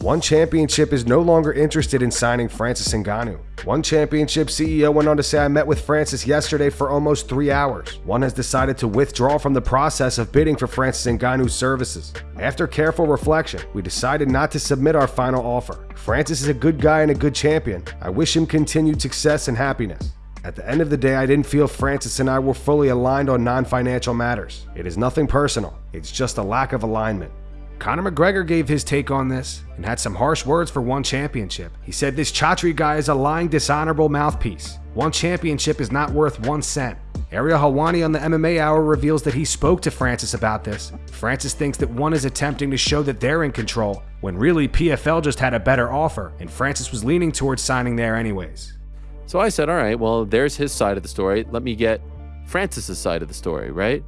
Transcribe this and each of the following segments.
One Championship is no longer interested in signing Francis Ngannou. One Championship CEO went on to say I met with Francis yesterday for almost three hours. One has decided to withdraw from the process of bidding for Francis Ngannou's services. After careful reflection, we decided not to submit our final offer. Francis is a good guy and a good champion. I wish him continued success and happiness. At the end of the day, I didn't feel Francis and I were fully aligned on non-financial matters. It is nothing personal. It's just a lack of alignment. Conor McGregor gave his take on this and had some harsh words for one championship. He said this Chatri guy is a lying, dishonorable mouthpiece. One championship is not worth one cent. Ariel Helwani on the MMA Hour reveals that he spoke to Francis about this. Francis thinks that one is attempting to show that they're in control, when really PFL just had a better offer, and Francis was leaning towards signing there anyways. So I said, all right, well, there's his side of the story. Let me get Francis's side of the story, right?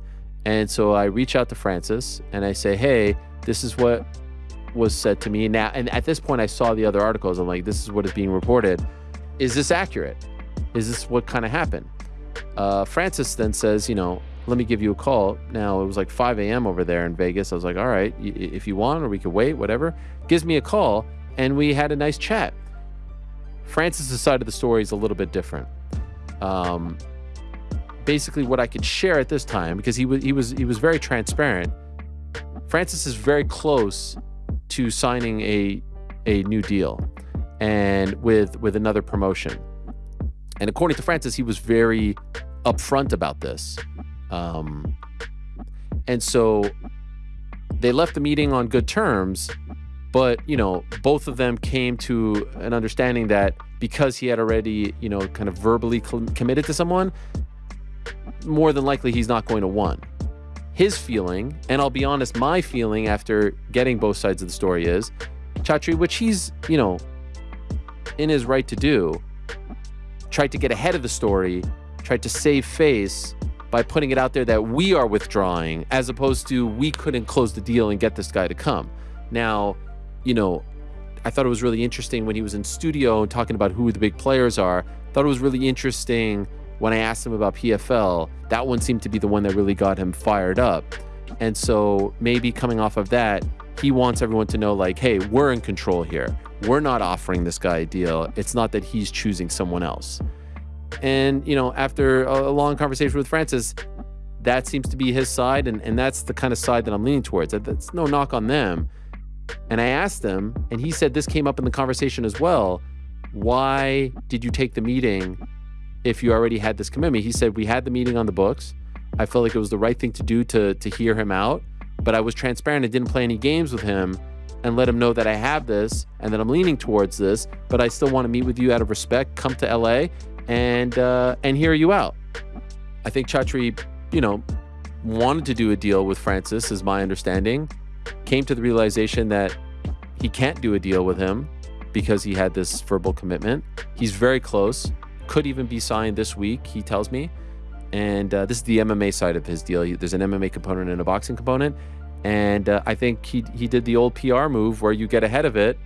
And so I reach out to Francis and I say, hey, this is what was said to me. Now and at this point i saw the other articles. I'm like this is what is being reported. Is this accurate? Is this what kind of happened? Uh, francis then says you know let me give you a call. Now it was like 5 a.m over there in vegas. I was like all right if you want or we could wait whatever. Gives me a call and we had a nice chat. Francis's side of the story is a little bit different. Um, basically what i could share at this time because he was he was he was very transparent Francis is very close to signing a a new deal and with with another promotion. And according to Francis, he was very upfront about this. Um, and so they left the meeting on good terms, but you know, both of them came to an understanding that because he had already, you know, kind of verbally committed to someone, more than likely he's not going to one his feeling, and I'll be honest, my feeling after getting both sides of the story is Chatri, which he's, you know, in his right to do, tried to get ahead of the story, tried to save face by putting it out there that we are withdrawing, as opposed to we couldn't close the deal and get this guy to come. Now, you know, I thought it was really interesting when he was in studio and talking about who the big players are. Thought it was really interesting when I asked him about PFL, that one seemed to be the one that really got him fired up. And so maybe coming off of that, he wants everyone to know like, hey, we're in control here. We're not offering this guy a deal. It's not that he's choosing someone else. And, you know, after a long conversation with Francis, that seems to be his side. And, and that's the kind of side that I'm leaning towards. That's no knock on them. And I asked him, and he said this came up in the conversation as well. Why did you take the meeting if you already had this commitment. He said, We had the meeting on the books. I felt like it was the right thing to do to, to hear him out, but I was transparent and didn't play any games with him and let him know that I have this and that I'm leaning towards this, but I still want to meet with you out of respect, come to LA and uh, and hear you out. I think Chatri, you know, wanted to do a deal with Francis, is my understanding. Came to the realization that he can't do a deal with him because he had this verbal commitment. He's very close could even be signed this week, he tells me. And uh, this is the MMA side of his deal. There's an MMA component and a boxing component. And uh, I think he, he did the old PR move where you get ahead of it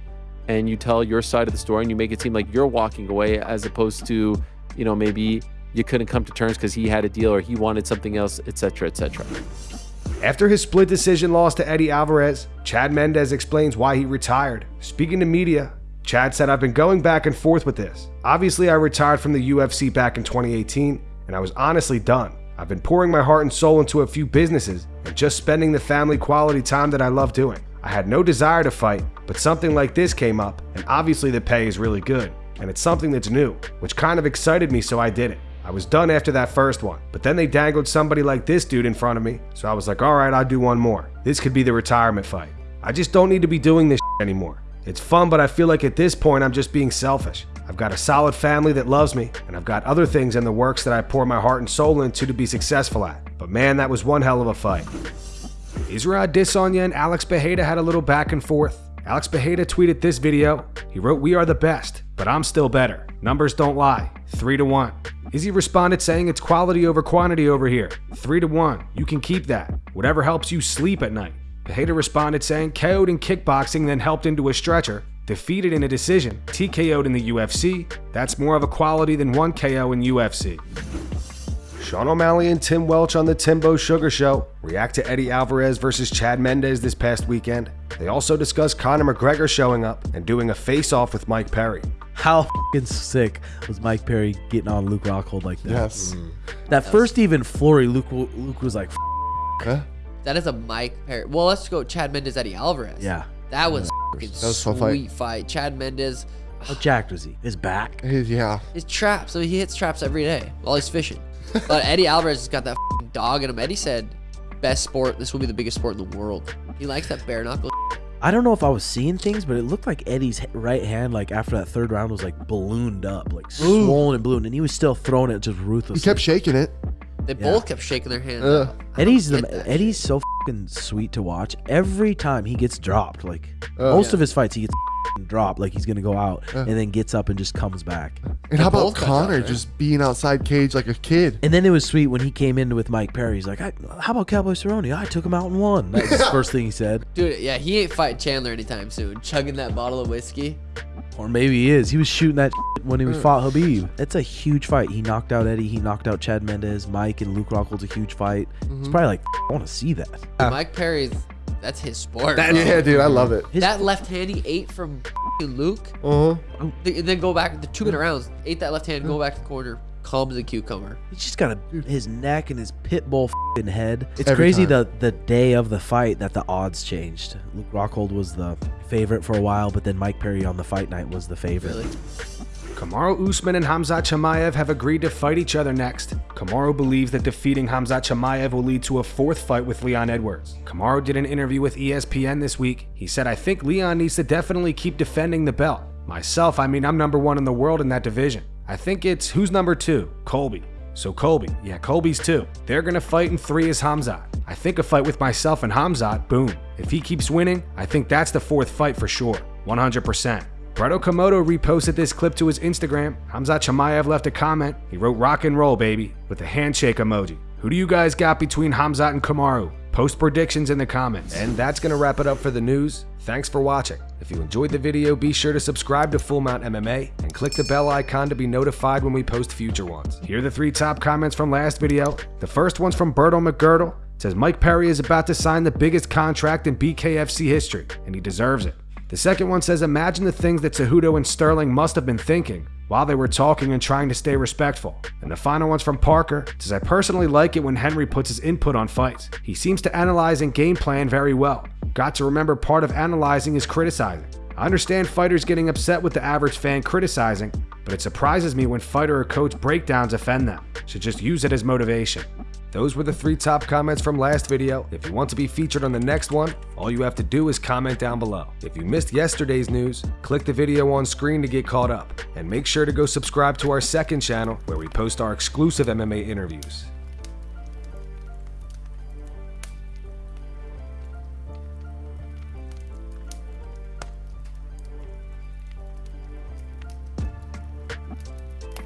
and you tell your side of the story and you make it seem like you're walking away as opposed to, you know, maybe you couldn't come to terms because he had a deal or he wanted something else, etc., etc. After his split decision loss to Eddie Alvarez, Chad Mendes explains why he retired. Speaking to media, Chad said, I've been going back and forth with this. Obviously, I retired from the UFC back in 2018, and I was honestly done. I've been pouring my heart and soul into a few businesses and just spending the family quality time that I love doing. I had no desire to fight, but something like this came up, and obviously the pay is really good, and it's something that's new, which kind of excited me, so I did it. I was done after that first one, but then they dangled somebody like this dude in front of me, so I was like, alright, I'll do one more. This could be the retirement fight. I just don't need to be doing this anymore. It's fun, but I feel like at this point I'm just being selfish. I've got a solid family that loves me, and I've got other things in the works that I pour my heart and soul into to be successful at. But man, that was one hell of a fight. Israel Adesanya and Alex Pereira had a little back and forth. Alex Pereira tweeted this video. He wrote, We are the best, but I'm still better. Numbers don't lie. 3 to 1. Izzy responded saying it's quality over quantity over here. 3 to 1. You can keep that. Whatever helps you sleep at night. Pereira responded saying KO'd in kickboxing, then helped into a stretcher. Defeated in a decision, TKO'd in the UFC. That's more of a quality than one KO in UFC. Sean O'Malley and Tim Welch on the Timbo Sugar Show react to Eddie Alvarez versus Chad Mendes this past weekend. They also discuss Conor McGregor showing up and doing a face-off with Mike Perry. How fucking sick was Mike Perry getting on Luke Rockhold like that? Yes. Mm. That first even flurry, Luke Luke was like, Huh? That is a Mike Perry. Well, let's go Chad Mendes, Eddie Alvarez. yeah. That was fucking That was a fun fight. sweet fight. Chad Mendes, How jacked was he? His back. Hey, Yeah. his traps. So he hits traps every day while he's fishing. But Eddie Alvarez has got that dog in him. Eddie said, "Best sport. This will be the biggest sport in the world." He likes that bare knuckle. I don't know if I was seeing things, but it looked like Eddie's right hand, like after that third round, was like ballooned up, like swollen and ballooned, and he was still throwing it just ruthlessly. He kept shaking it. They both kept shaking their hands. Eddie's the get that Eddie's so fucking sweet to watch. Every time he gets dropped, like Uh. most of his fights, he gets dropped, like he's gonna go out, Uh. and then gets up and just comes back. And how about both Conor dropped, right? just being outside cage like a kid? And then it was sweet when he came in with Mike Perry. He's like, I, "How about Cowboy Cerrone? I took him out and won." That was his first thing he said. Dude, yeah, he ain't fighting Chandler anytime soon. Chugging that bottle of whiskey. Or maybe he is. He was shooting that when he was fought Khabib. It's a huge fight. He knocked out Eddie. He knocked out Chad Mendes. Mike and Luke Rockhold's a huge fight. It's probably like, I want to see that. Mike Perry's, that's his sport. bro. Yeah, dude, I love it. His- That left hand he ate from Luke. Uh huh. And then go back the two minute rounds. Ate that left hand, go back to the corner, calm as a cucumber. He's just got a, his neck and his pit bull fing head. It's Every crazy time. the the day of the fight that the odds changed. Luke Rockhold was the favorite for a while, but then Mike Perry on the fight night was the favorite. Really. Kamaru Usman and Hamzat Chimaev have agreed to fight each other next. Kamaru believes that defeating Hamzat Chimaev will lead to a fourth fight with Leon Edwards. Kamaru did an interview with ESPN this week. He said, I think Leon needs to definitely keep defending the belt. Myself, I mean, I'm number one in the world in that division. I think it's who's number two? Colby. So Colby, yeah, Colby's two. They're gonna fight in three as Hamzat. I think a fight with myself and Hamzat, boom. If he keeps winning, I think that's the fourth fight for sure, 100%. Brett Okamoto reposted this clip to his Instagram. Hamzat Chimaev left a comment. He wrote rock and roll, baby, with a handshake emoji. Who do you guys got between Hamzat and Kamaru? Post predictions in the comments. And that's going to wrap it up for the news. Thanks for watching. If you enjoyed the video, be sure to subscribe to Full Mount MMA and click the bell icon to be notified when we post future ones. Here are the three top comments from last video. The first one's from Berto McGirdle. It says Mike Perry is about to sign the biggest contract in BKFC history, and he deserves it. The second one says imagine the things that Cejudo and Sterling must have been thinking while they were talking and trying to stay respectful. And the final one's from Parker. Says I personally like it when Henry puts his input on fights. He seems to analyze and game plan very well. Got to remember part of analyzing is criticizing. I understand fighters getting upset with the average fan criticizing, but it surprises me when fighter or coach breakdowns offend them. Should just use it as motivation. Those were the three top comments from last video. If you want to be featured on the next one, all you have to do is comment down below. If you missed yesterday's news, click the video on screen to get caught up. And make sure to go subscribe to our second channel where we post our exclusive MMA interviews.